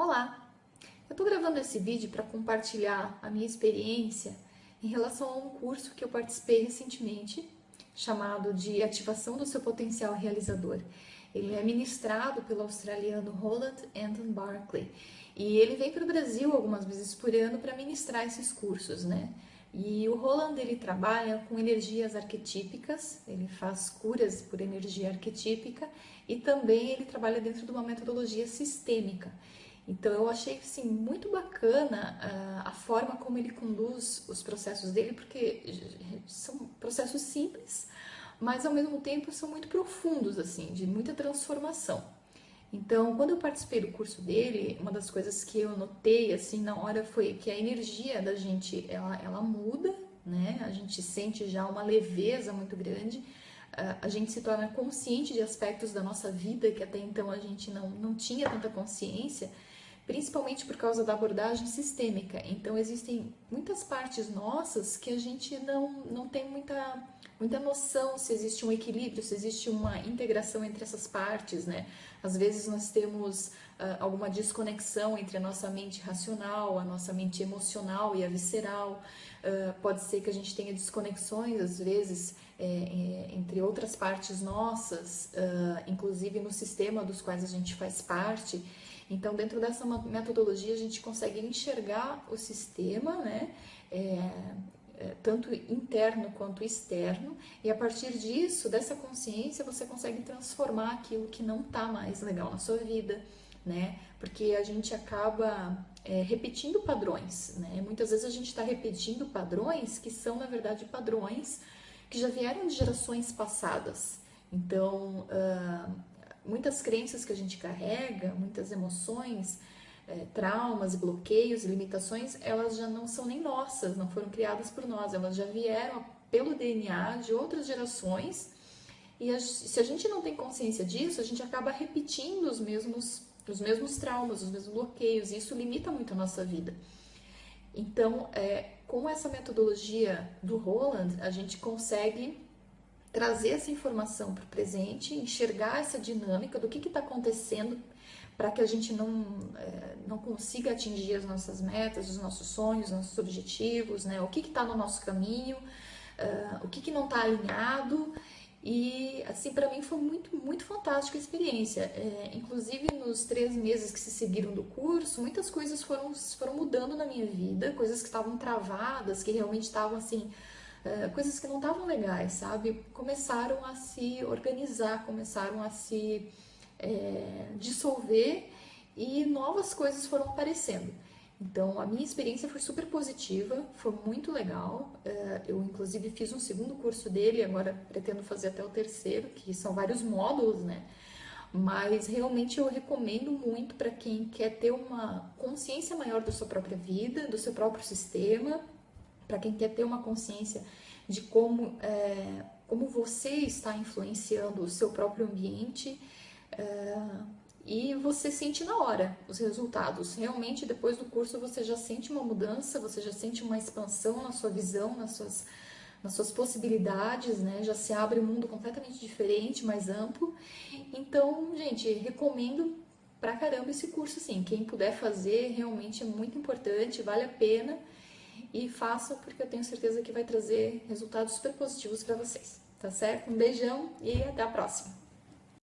Olá! Eu estou gravando esse vídeo para compartilhar a minha experiência em relação a um curso que eu participei recentemente, chamado de Ativação do Seu Potencial Realizador. Ele é ministrado pelo australiano Roland Anton Barclay e ele vem para o Brasil algumas vezes por ano para ministrar esses cursos, né? E o Roland ele trabalha com energias arquetípicas, ele faz curas por energia arquetípica e também ele trabalha dentro de uma metodologia sistêmica. Então eu achei assim, muito bacana uh, a forma como ele conduz os processos dele, porque são processos simples, mas ao mesmo tempo são muito profundos, assim, de muita transformação. Então, quando eu participei do curso dele, uma das coisas que eu notei assim na hora foi que a energia da gente ela, ela muda, né? A gente sente já uma leveza muito grande, a gente se torna consciente de aspectos da nossa vida que até então a gente não, não tinha tanta consciência principalmente por causa da abordagem sistêmica. Então, existem muitas partes nossas que a gente não, não tem muita, muita noção se existe um equilíbrio, se existe uma integração entre essas partes, né? Às vezes nós temos uh, alguma desconexão entre a nossa mente racional, a nossa mente emocional e a visceral. Uh, pode ser que a gente tenha desconexões, às vezes, é, é, entre outras partes nossas, uh, inclusive no sistema dos quais a gente faz parte. Então, dentro dessa metodologia, a gente consegue enxergar o sistema, né? É, tanto interno quanto externo, e a partir disso, dessa consciência, você consegue transformar aquilo que não está mais legal na sua vida, né? Porque a gente acaba é, repetindo padrões, né? Muitas vezes a gente está repetindo padrões que são, na verdade, padrões que já vieram de gerações passadas. Então, uh, muitas crenças que a gente carrega, muitas emoções, é, traumas, bloqueios, limitações, elas já não são nem nossas, não foram criadas por nós, elas já vieram pelo DNA de outras gerações. E a, se a gente não tem consciência disso, a gente acaba repetindo os mesmos, os mesmos traumas, os mesmos bloqueios, e isso limita muito a nossa vida. Então, é, com essa metodologia do Roland, a gente consegue trazer essa informação para o presente, enxergar essa dinâmica do que está acontecendo para que a gente não, é, não consiga atingir as nossas metas, os nossos sonhos, os nossos objetivos, né? o que está no nosso caminho, uh, o que, que não está alinhado. E, assim, para mim foi muito, muito fantástica a experiência. É, inclusive, nos três meses que se seguiram do curso, muitas coisas foram, foram mudando na minha vida, coisas que estavam travadas, que realmente estavam, assim, coisas que não estavam legais, sabe? Começaram a se organizar, começaram a se é, dissolver e novas coisas foram aparecendo. Então, a minha experiência foi super positiva, foi muito legal. É, eu, inclusive, fiz um segundo curso dele, agora pretendo fazer até o terceiro, que são vários módulos, né? Mas realmente eu recomendo muito para quem quer ter uma consciência maior da sua própria vida, do seu próprio sistema, para quem quer ter uma consciência de como, é, como você está influenciando o seu próprio ambiente é, e você sente na hora os resultados. Realmente, depois do curso, você já sente uma mudança, você já sente uma expansão na sua visão, nas suas, nas suas possibilidades, né? Já se abre um mundo completamente diferente, mais amplo. Então, gente, recomendo pra caramba esse curso, sim. Quem puder fazer, realmente é muito importante, vale a pena e faça porque eu tenho certeza que vai trazer resultados super positivos para vocês, tá certo? Um beijão e até a próxima!